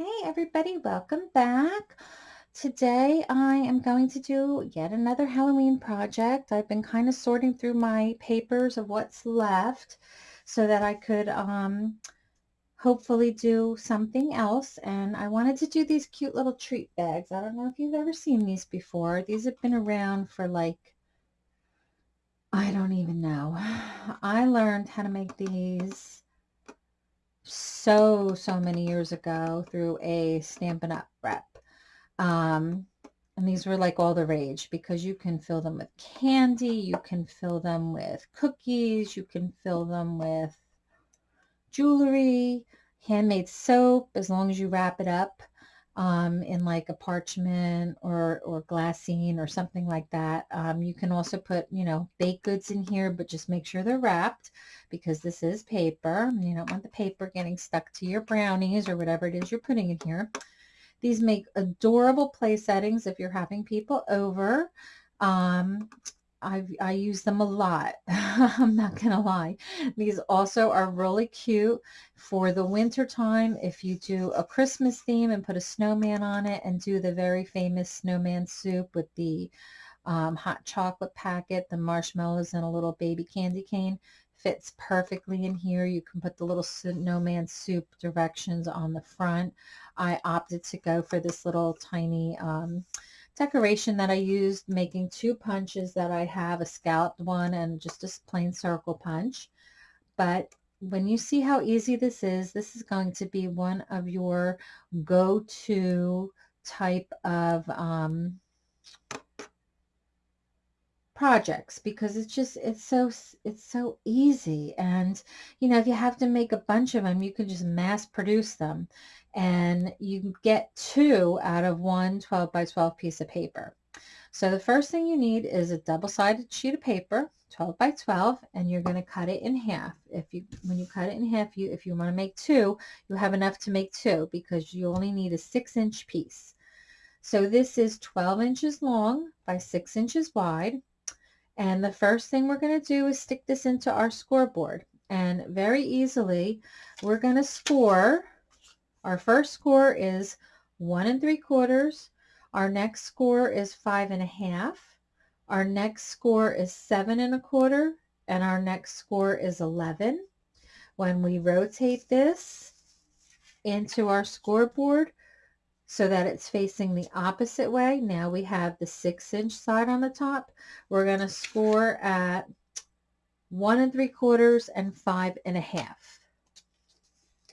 Hey everybody, welcome back. Today I am going to do yet another Halloween project. I've been kind of sorting through my papers of what's left so that I could um, hopefully do something else. And I wanted to do these cute little treat bags. I don't know if you've ever seen these before. These have been around for like, I don't even know. I learned how to make these so, so many years ago through a Stampin' Up rep. Um, and these were like all the rage because you can fill them with candy, you can fill them with cookies, you can fill them with jewelry, handmade soap, as long as you wrap it up um, in like a parchment or, or glassine or something like that. Um, you can also put, you know, baked goods in here, but just make sure they're wrapped because this is paper. You don't want the paper getting stuck to your brownies or whatever it is you're putting in here. These make adorable play settings if you're having people over. Um, I, I use them a lot. I'm not going to lie. These also are really cute for the winter time. If you do a Christmas theme and put a snowman on it and do the very famous snowman soup with the um, hot chocolate packet, the marshmallows, and a little baby candy cane, fits perfectly in here. You can put the little snowman soup directions on the front. I opted to go for this little tiny um, decoration that I used making two punches that I have, a scalloped one and just a plain circle punch. But when you see how easy this is, this is going to be one of your go-to type of um, projects because it's just it's so it's so easy and you know if you have to make a bunch of them you can just mass produce them and you get two out of one 12 by 12 piece of paper so the first thing you need is a double-sided sheet of paper 12 by 12 and you're going to cut it in half if you when you cut it in half you if you want to make two you have enough to make two because you only need a six inch piece so this is 12 inches long by six inches wide and the first thing we're going to do is stick this into our scoreboard. And very easily, we're going to score. Our first score is one and three quarters. Our next score is five and a half. Our next score is seven and a quarter. And our next score is 11. When we rotate this into our scoreboard, so that it's facing the opposite way. Now we have the six inch side on the top. We're going to score at one and three quarters and five and a half.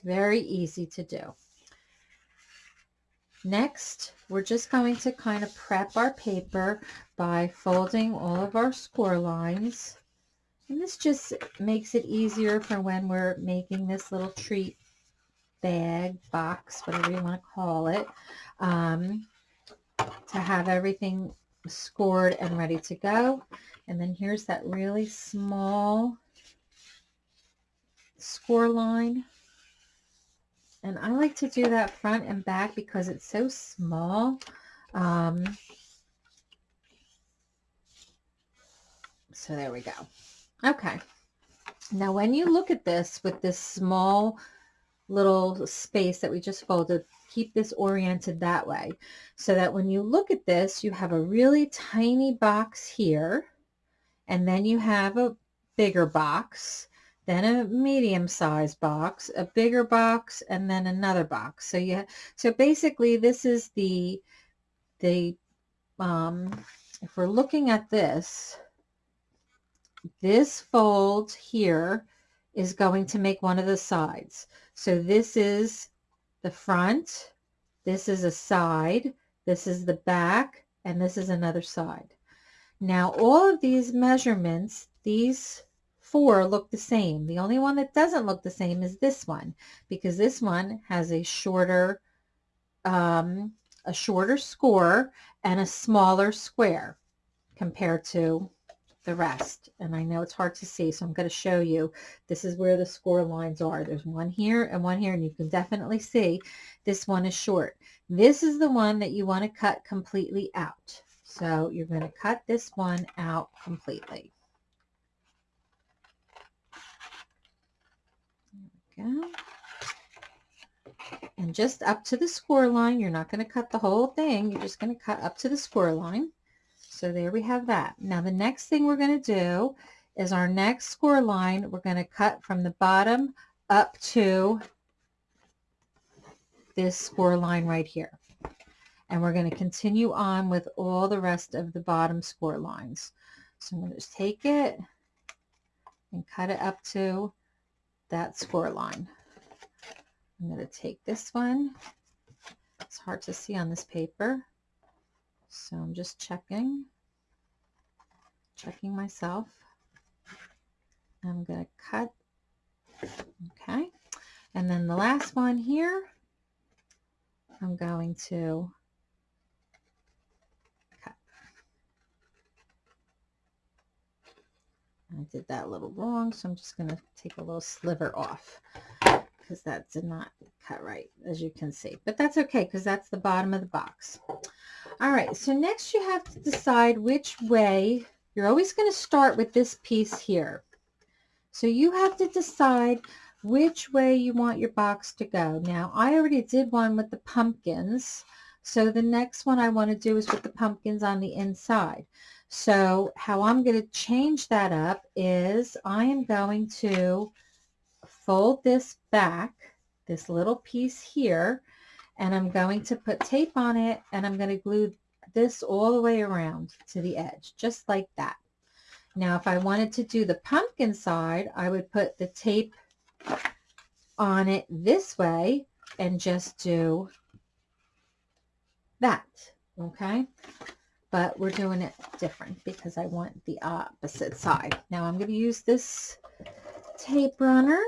Very easy to do. Next, we're just going to kind of prep our paper by folding all of our score lines. And this just makes it easier for when we're making this little treat bag, box, whatever you want to call it, um, to have everything scored and ready to go. And then here's that really small score line. And I like to do that front and back because it's so small. Um, so there we go. Okay. Now when you look at this with this small little space that we just folded, keep this oriented that way so that when you look at this, you have a really tiny box here, and then you have a bigger box, then a medium-sized box, a bigger box, and then another box. So yeah, so basically this is the, the, um, if we're looking at this, this fold here is going to make one of the sides. So this is the front, this is a side, this is the back, and this is another side. Now all of these measurements, these four look the same. The only one that doesn't look the same is this one because this one has a shorter um, a shorter score and a smaller square compared to the rest. And I know it's hard to see, so I'm going to show you. This is where the score lines are. There's one here and one here, and you can definitely see this one is short. This is the one that you want to cut completely out. So you're going to cut this one out completely. There we go. and just up to the score line. You're not going to cut the whole thing. You're just going to cut up to the score line. So there we have that. Now the next thing we're going to do is our next score line. We're going to cut from the bottom up to this score line right here. And we're going to continue on with all the rest of the bottom score lines. So I'm going to just take it and cut it up to that score line. I'm going to take this one. It's hard to see on this paper. So I'm just checking, checking myself. I'm going to cut. Okay. And then the last one here, I'm going to I did that a little wrong, so I'm just going to take a little sliver off because that did not cut right, as you can see. But that's okay, because that's the bottom of the box. All right, so next you have to decide which way, you're always going to start with this piece here. So you have to decide which way you want your box to go. Now, I already did one with the pumpkins, so the next one I want to do is with the pumpkins on the inside. So how I'm going to change that up is I am going to fold this back, this little piece here, and I'm going to put tape on it and I'm going to glue this all the way around to the edge, just like that. Now, if I wanted to do the pumpkin side, I would put the tape on it this way and just do that, okay? But we're doing it different because I want the opposite side. Now I'm going to use this tape runner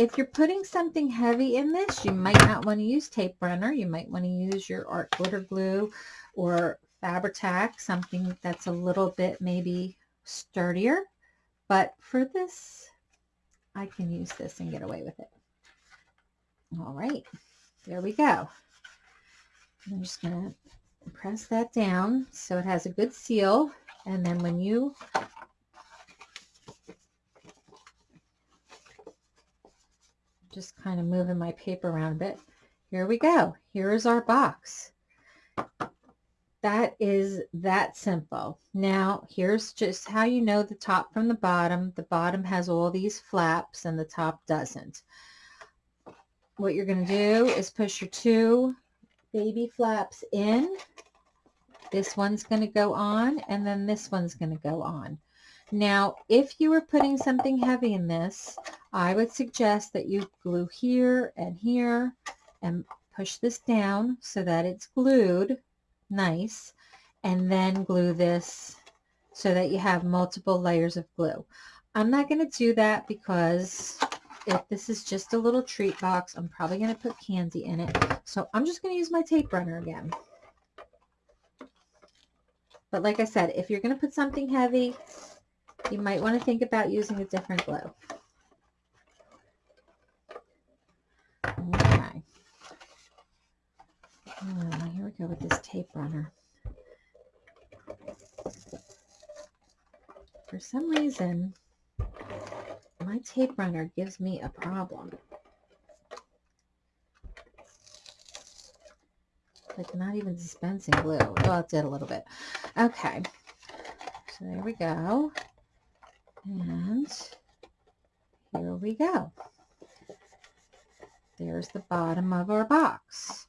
if you're putting something heavy in this, you might not want to use tape runner. You might want to use your art glitter glue or Fabri-Tac, something that's a little bit maybe sturdier. But for this, I can use this and get away with it. All right, there we go. I'm just going to press that down so it has a good seal. And then when you just kind of moving my paper around a bit. Here we go. Here is our box. That is that simple. Now, here's just how you know the top from the bottom. The bottom has all these flaps and the top doesn't. What you're going to do is push your two baby flaps in. This one's going to go on and then this one's going to go on. Now, if you were putting something heavy in this, I would suggest that you glue here and here and push this down so that it's glued nice and then glue this so that you have multiple layers of glue. I'm not going to do that because if this is just a little treat box, I'm probably going to put candy in it. So I'm just going to use my tape runner again. But like I said, if you're going to put something heavy, you might want to think about using a different glue. Okay. Oh, go with this tape runner. For some reason, my tape runner gives me a problem. Like not even dispensing glue. Well, it did a little bit. Okay. So there we go. And here we go. There's the bottom of our box.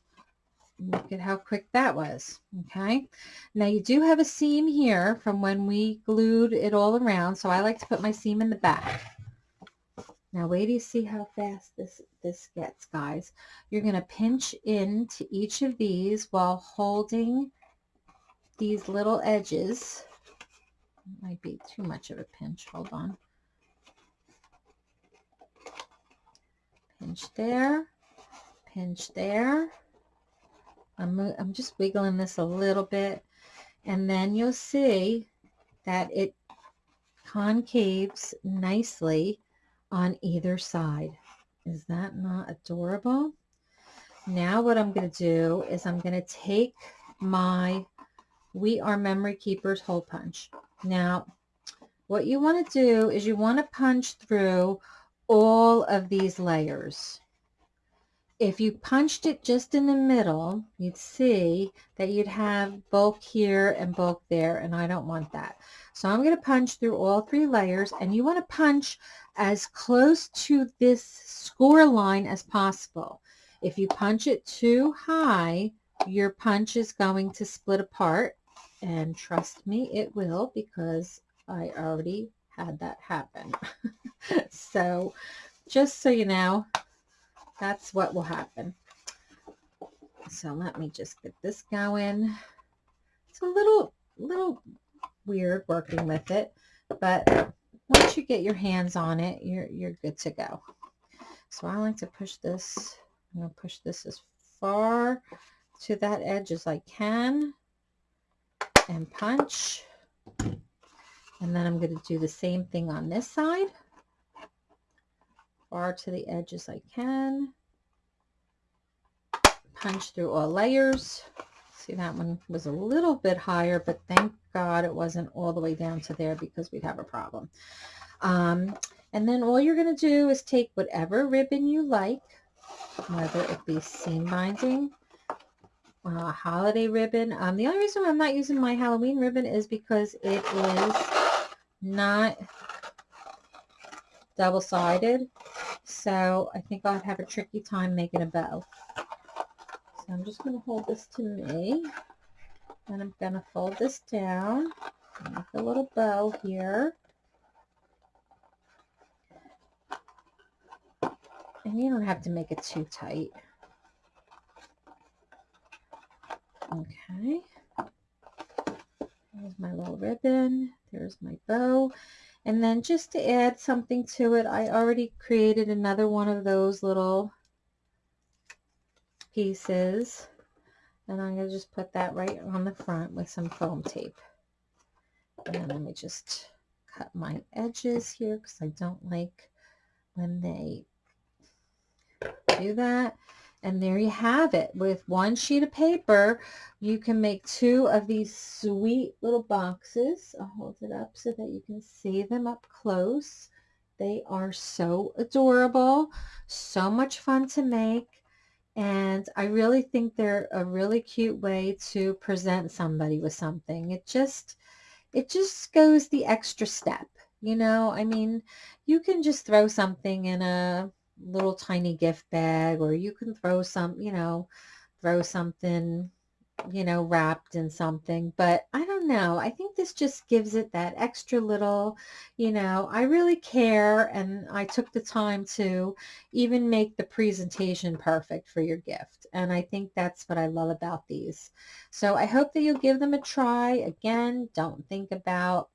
Look at how quick that was, okay? Now you do have a seam here from when we glued it all around, so I like to put my seam in the back. Now wait till you see how fast this, this gets, guys. You're going to pinch into each of these while holding these little edges might be too much of a pinch. Hold on. Pinch there. Pinch there. I'm, I'm just wiggling this a little bit. And then you'll see that it concaves nicely on either side. Is that not adorable? Now what I'm going to do is I'm going to take my We Are Memory Keepers hole punch. Now, what you want to do is you want to punch through all of these layers. If you punched it just in the middle, you'd see that you'd have bulk here and bulk there, and I don't want that. So I'm going to punch through all three layers, and you want to punch as close to this score line as possible. If you punch it too high, your punch is going to split apart, and trust me, it will because I already had that happen. so just so you know, that's what will happen. So let me just get this going. It's a little, little weird working with it, but once you get your hands on it, you're, you're good to go. So I like to push this, I'm going to push this as far to that edge as I can and punch. And then I'm going to do the same thing on this side far to the edge as I can. Punch through all layers. See, that one was a little bit higher, but thank God it wasn't all the way down to there because we'd have a problem. Um, and then all you're going to do is take whatever ribbon you like, whether it be seam binding, uh, holiday ribbon. Um, the only reason I'm not using my Halloween ribbon is because it is not double-sided. So I think I'd have a tricky time making a bow. So I'm just going to hold this to me. And I'm going to fold this down. Make a little bow here. And you don't have to make it too tight. Okay. There's my little ribbon. There's my bow. And then just to add something to it, I already created another one of those little pieces. And I'm going to just put that right on the front with some foam tape. And let me just cut my edges here because I don't like when they do that. And there you have it. With one sheet of paper, you can make two of these sweet little boxes. I'll hold it up so that you can see them up close. They are so adorable, so much fun to make. And I really think they're a really cute way to present somebody with something. It just, it just goes the extra step. You know, I mean, you can just throw something in a little tiny gift bag or you can throw some, you know, throw something, you know, wrapped in something. But I don't know. I think this just gives it that extra little, you know, I really care and I took the time to even make the presentation perfect for your gift. And I think that's what I love about these. So I hope that you'll give them a try. Again, don't think about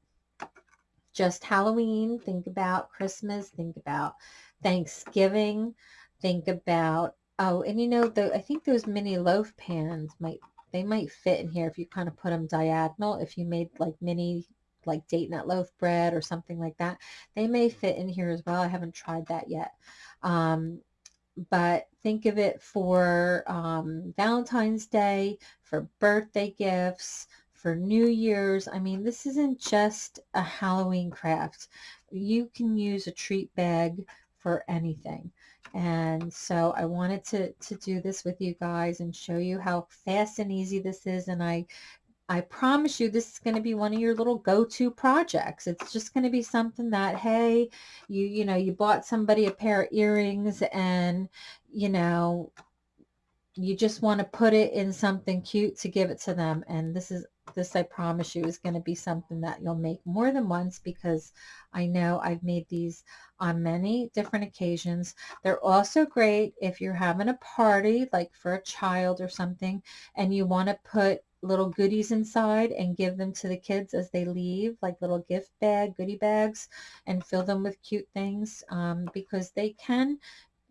just Halloween. Think about Christmas. Think about Thanksgiving. Think about, oh, and you know, the I think those mini loaf pans might, they might fit in here if you kind of put them diagonal. If you made like mini, like date nut loaf bread or something like that, they may fit in here as well. I haven't tried that yet. Um, but think of it for um, Valentine's Day, for birthday gifts, for New Year's. I mean, this isn't just a Halloween craft. You can use a treat bag for anything. And so I wanted to, to do this with you guys and show you how fast and easy this is. And I, I promise you this is going to be one of your little go-to projects. It's just going to be something that, hey, you, you know, you bought somebody a pair of earrings and, you know, you just want to put it in something cute to give it to them. And this is this I promise you is going to be something that you'll make more than once because I know I've made these on many different occasions. They're also great if you're having a party like for a child or something and you want to put little goodies inside and give them to the kids as they leave like little gift bag goodie bags and fill them with cute things um, because they can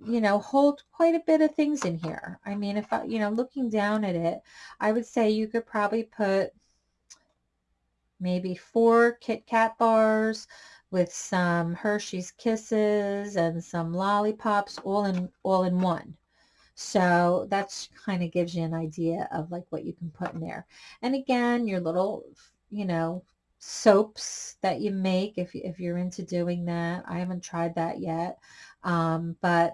you know, hold quite a bit of things in here. I mean, if I, you know, looking down at it, I would say you could probably put maybe four Kit Kat bars with some Hershey's Kisses and some lollipops all in all in one. So that's kind of gives you an idea of like what you can put in there. And again, your little, you know, soaps that you make if, if you're into doing that. I haven't tried that yet. Um, but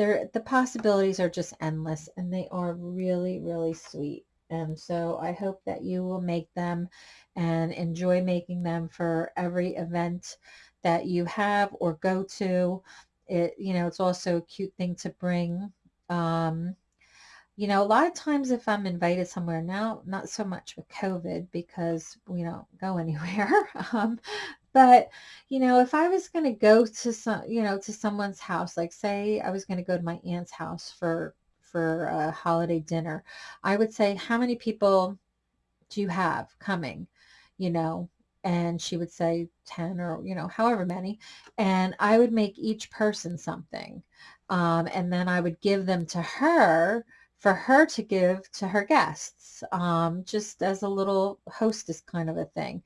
there, the possibilities are just endless and they are really, really sweet. And so I hope that you will make them and enjoy making them for every event that you have or go to. It, you know, it's also a cute thing to bring. Um, you know, a lot of times if I'm invited somewhere now, not so much with COVID because we don't go anywhere. um, but, you know, if I was going to go to some, you know, to someone's house, like say I was going to go to my aunt's house for, for a holiday dinner, I would say, how many people do you have coming? You know, and she would say 10 or, you know, however many. And I would make each person something. Um, and then I would give them to her for her to give to her guests, um, just as a little hostess kind of a thing.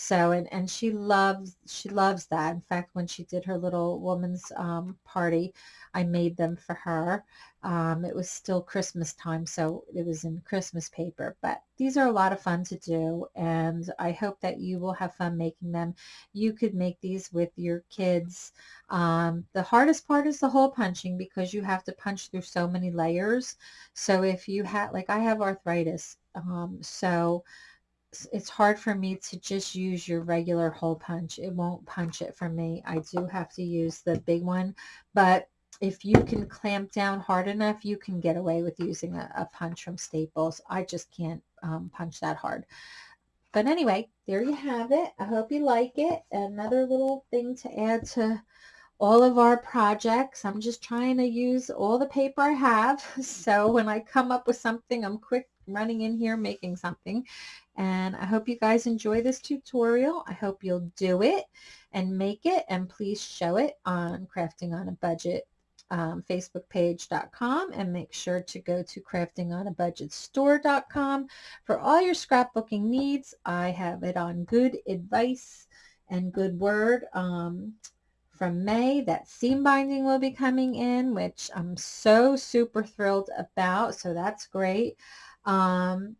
So, and, and she loves, she loves that. In fact, when she did her little woman's um, party, I made them for her. Um, it was still Christmas time, so it was in Christmas paper. But these are a lot of fun to do, and I hope that you will have fun making them. You could make these with your kids. Um, the hardest part is the hole punching because you have to punch through so many layers. So if you have, like I have arthritis, um, so it's hard for me to just use your regular hole punch. It won't punch it for me. I do have to use the big one, but if you can clamp down hard enough, you can get away with using a, a punch from Staples. I just can't um, punch that hard. But anyway, there you have it. I hope you like it. Another little thing to add to all of our projects. I'm just trying to use all the paper I have. So when I come up with something, I'm quick running in here making something. And I hope you guys enjoy this tutorial. I hope you'll do it and make it and please show it on Crafting on a Budget um, facebookpage.com and make sure to go to craftingonabudgetstore.com for all your scrapbooking needs. I have it on good advice and good word. Um, from May that seam binding will be coming in, which I'm so super thrilled about. So that's great. Um,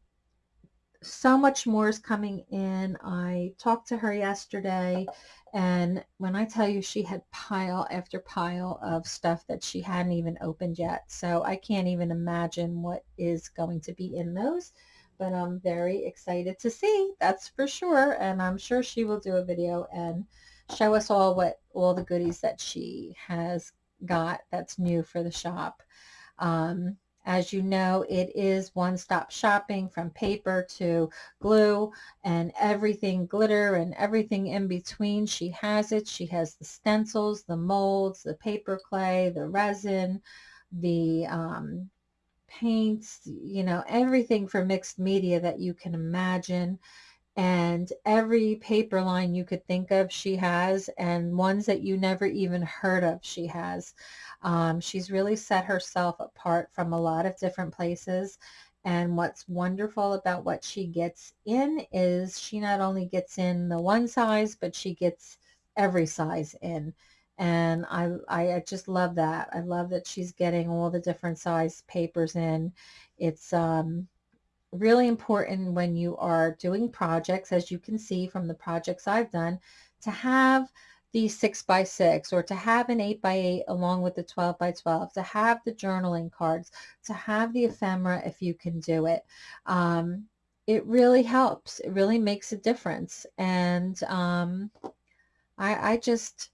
so much more is coming in. I talked to her yesterday and when I tell you she had pile after pile of stuff that she hadn't even opened yet. So I can't even imagine what is going to be in those. But I'm very excited to see, that's for sure. And I'm sure she will do a video and show us all what all the goodies that she has got that's new for the shop. Um, as you know, it is one-stop shopping from paper to glue and everything glitter and everything in between. She has it. She has the stencils, the molds, the paper clay, the resin, the um, paints, you know, everything for mixed media that you can imagine and every paper line you could think of she has and ones that you never even heard of she has. Um, she's really set herself apart from a lot of different places and what's wonderful about what she gets in is she not only gets in the one size but she gets every size in and I, I just love that. I love that she's getting all the different size papers in. It's um, really important when you are doing projects, as you can see from the projects I've done, to have the 6 by 6 or to have an 8 by 8 along with the 12 by 12, to have the journaling cards, to have the ephemera if you can do it. Um, it really helps. It really makes a difference. And um, I, I just,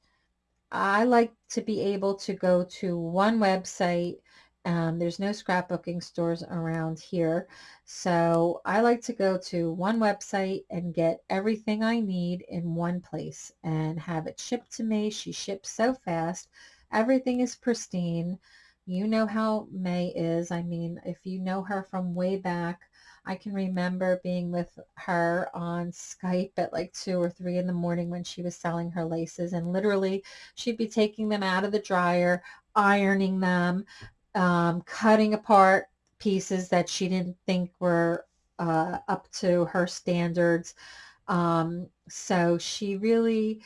I like to be able to go to one website um, there's no scrapbooking stores around here. So I like to go to one website and get everything I need in one place and have it shipped to me. She ships so fast. Everything is pristine. You know how May is. I mean, if you know her from way back, I can remember being with her on Skype at like 2 or 3 in the morning when she was selling her laces and literally she'd be taking them out of the dryer, ironing them, um, cutting apart pieces that she didn't think were uh, up to her standards. Um, so she really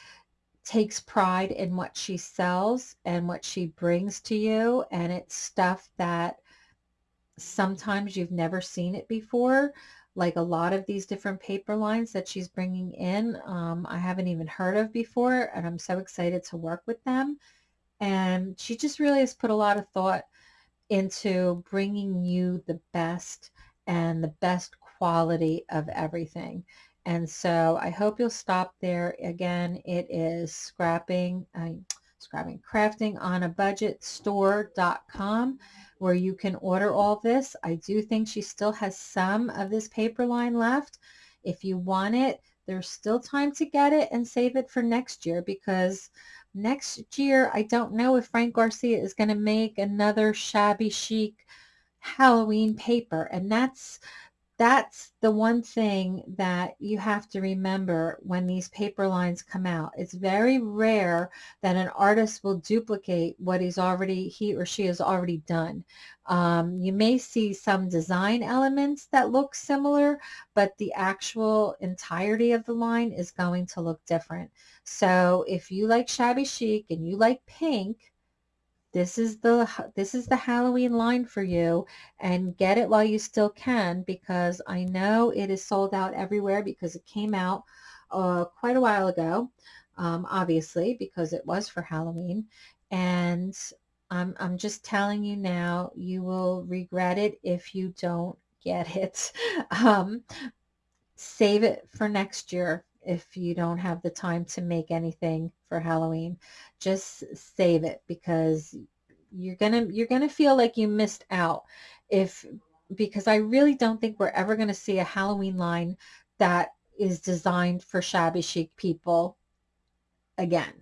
takes pride in what she sells and what she brings to you. And it's stuff that sometimes you've never seen it before. like a lot of these different paper lines that she's bringing in. Um, I haven't even heard of before, and I'm so excited to work with them. And she just really has put a lot of thought into bringing you the best and the best quality of everything. And so I hope you'll stop there. Again, it is scrapping, uh, scrapping, crafting on a budget store.com where you can order all this. I do think she still has some of this paper line left. If you want it, there's still time to get it and save it for next year because next year, I don't know if Frank Garcia is going to make another shabby chic Halloween paper. And that's that's the one thing that you have to remember when these paper lines come out. It's very rare that an artist will duplicate what he's already, he or she has already done. Um, you may see some design elements that look similar, but the actual entirety of the line is going to look different. So if you like shabby chic and you like pink, this is the this is the Halloween line for you and get it while you still can because I know it is sold out everywhere because it came out uh, quite a while ago um, obviously because it was for Halloween and I'm, I'm just telling you now you will regret it if you don't get it. Um, save it for next year if you don't have the time to make anything for Halloween. Just save it because you're gonna you're gonna feel like you missed out if because I really don't think we're ever to see a Halloween line that is designed for shabby chic people again.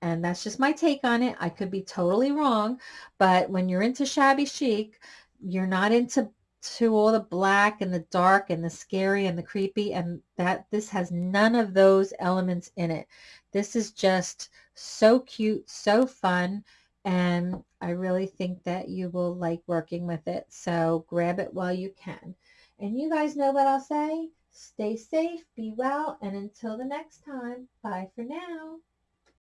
And that's just my take on it. I could be totally wrong, but when you're into shabby chic, you're not into to all the black and the dark and the scary and the creepy and that this has none of those elements in it. This is just so cute, so fun, and I really think that you will like working with it. So grab it while you can. And you guys know what I'll say. Stay safe, be well, and until the next time, bye for now.